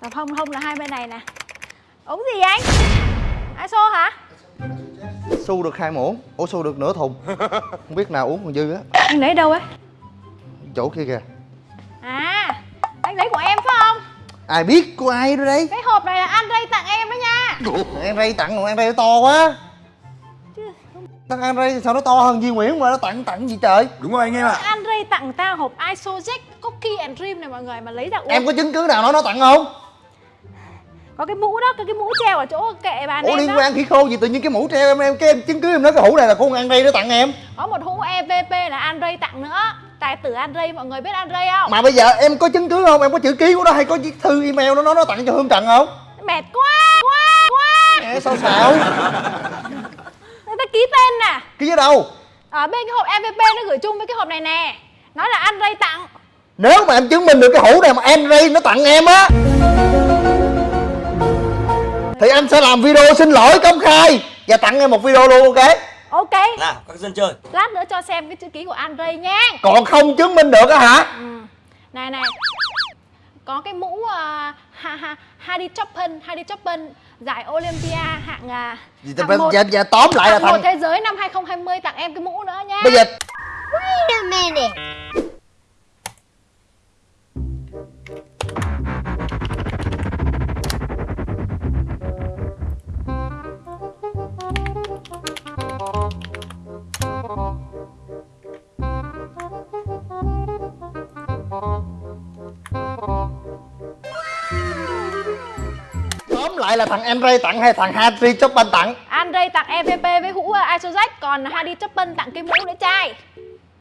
Còn không không là hai bên này nè. Uống gì anh? Iso hả? Xu được hai muỗng. Ủa xu được nửa thùng. Không biết nào uống còn dư á. Anh lấy đâu ấy? Chỗ kia kìa. À Anh lấy của em phải không? Ai biết của ai đó đây Cái hộp này là Andre tặng em đó nha. Em Ray tặng rồi em Ray nó to quá. Chứ Thằng em Ray sao nó to hơn Duy Nguyễn mà nó tặng tặng gì trời? Đúng rồi anh em ạ. Andre tặng tao hộp Isojack Cookie and Dream này mọi người mà lấy ra uống. Em có chứng cứ nào nói nó tặng không Có cái mũ đó, cái, cái mũ treo ở chỗ kệ bàn Ủa em liên đó. quan khỉ khô gì tự nhiên cái mũ treo em em cái em chứng cứ em nói cái hũ này là con ăn Ray nó tặng em. Có một hũ EVP là Andre tặng nữa. Tài tử Andre, mọi người biết Andre không? Mà bây giờ em có chứng cứ không? Em có chữ ký của nó hay có viết thư email nó nói nó tặng cho Hương Trần không? Mệt quá, quá, quá. Nghe sao xạo? Người ta ký tên nè. Ký ở đâu? Ở bên cái hộp EVP nó gửi chung với cái hộp này nè. Nói là Andre tặng. Nếu mà em chứng minh được cái hũ này mà Ray nó tặng em á Thì anh sẽ làm video xin lỗi công khai Và tặng em một video luôn ok? Ok, Nào các dân chơi. Lát nữa cho xem cái chữ ký của Andre nha Còn không chứng minh được á hả? Ừ. Này này. Có cái mũ uh, ha, ha, Hadi Chopin Hadi Chopin Giải Olympia hạng, uh, Gì hạng một, giờ, giờ tóm lại là hạng thằng thế giới năm 2020 tặng em cái mũ nữa nha Bây giờ Wait a minute. Tóm lại là thằng em Ray tặng hay thằng Harry Chopin tặng? Andre tặng EVP với hũ uh, Isojack Còn Hadi Chopin tặng cái mũ nữa trai.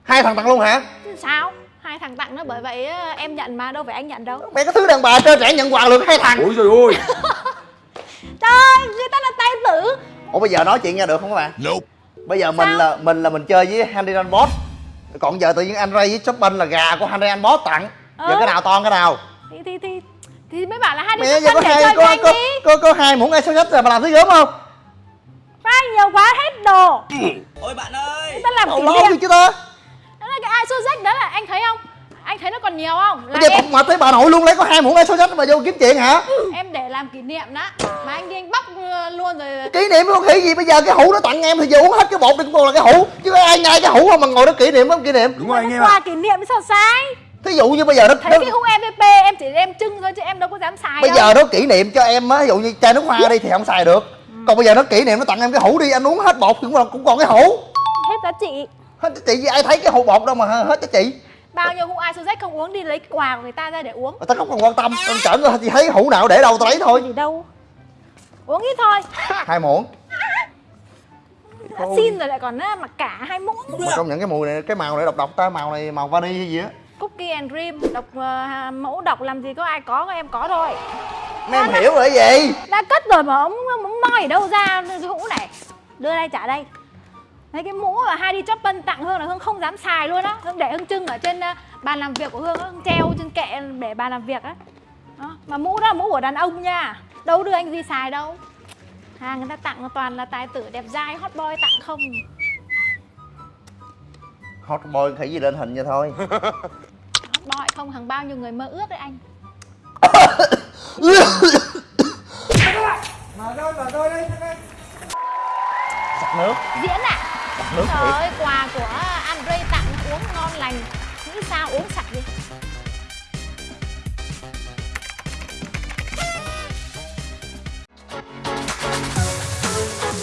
Hai thằng tặng luôn hả? Chứ Sao? Hai thằng tặng nó bởi vậy uh, em nhận mà đâu phải anh nhận đâu. Mẹ có thứ đàn bà trơ trẻ nhận quà được hai thằng? Ôi Trời ơi, người ta là tài tử. Ủa bây giờ nói chuyện nha được không các bạn? Nope Bây giờ mình Sao? là mình là mình chơi với Henry Boss. Còn giờ tự nhiên anh Ray với Chopin là gà của Henry Boss tặng. Giờ Ừ. cái nào to cái nào? Thì thì thì thì mới bảo là Hadi Mẹ giờ Chopin có hai có có, có, có hai muỗng ice rồi mà làm thứ gớm không? Phai nhiều quá hết đồ. Ôi bạn ơi. Ta làm kỷ niệm. gì chứ ta? Đó là cái Isojack đó là anh thấy không? Anh thấy nó còn nhiều không? Là Bây giờ em, mà tới bà nội luôn lấy có hai muỗng ice mà vô kiếm chuyện hả? Em để làm kỷ niệm đó. Mà anh đi anh bóc uh, luôn rồi. Kỷ niệm có khỉ gì bây giờ cái hũ nó tặng em thì giờ uống hết cái bột đi cũng còn là cái hũ. Chứ ai nhai cái hũ mà ngồi đó kỷ niệm không kỷ niệm? Đúng rồi anh em Quà ạ. kỷ niệm sao sai? Thí dụ như bây giờ nó, Thấy nó cái hũ EVP em chỉ đem trưng thôi chứ em đâu có dám xài bây đâu. giờ nó kỷ niệm cho em á ví dụ như chai nước hoa đi thì không xài được. Còn bây giờ nó kỷ niệm nó tặng em cái hũ đi anh uống hết bột thì cũng còn, cũng còn cái hũ. Hết giá trị hết giá trị gì ai thấy cái hũ bột đâu mà hết giá trị Bao nhiêu hũ Isojack không uống đi lấy quà của người ta ra để uống. Tao không còn quan tâm tao chởn tao chỉ thấy hũ nào để đâu tao lấy thôi. Gì đâu? Uống ít thôi. Hai muỗng. Xin rồi lại còn mặc cả hai muỗng. Mà công nhận cái mùi này cái màu này độc độc ta màu này màu vani hay gì á. Cookie and Dream độc uh, mẫu độc làm gì có ai có có em có thôi. Em hiểu rồi gì? đã cất rồi mà ông ông moi ở đâu ra cái hũ này? Đưa đây trả đây Đấy cái mũ mà Heidi Chopin tặng Hương là Hương không dám xài luôn á. Hương để Hương trưng ở trên uh, bàn làm việc của Hương á Hương treo trên kệ để bàn làm việc á. Đó. Mà mũ đó là mũ của đàn ông nha. Đâu đưa anh Duy xài đâu. Hàng người ta tặng toàn là tài tử đẹp dai hot boy tặng không. Hot boy khỉ gì lên hình vậy thôi. Hot boy không hàng bao nhiêu người mơ ước đấy anh. Sặc nước. Diễn à nước Trời thiệt ơi quà của Andre tặng uống ngon lành Nghĩ sao uống sạch đi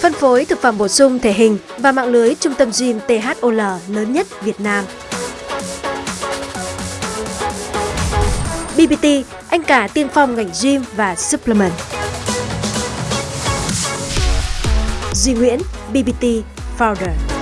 Phân phối thực phẩm bổ sung thể hình và mạng lưới trung tâm gym THOL lớn nhất Việt Nam. BBT, anh cả tiên phong ngành gym và supplement. Duy Nguyễn, BBT Founder.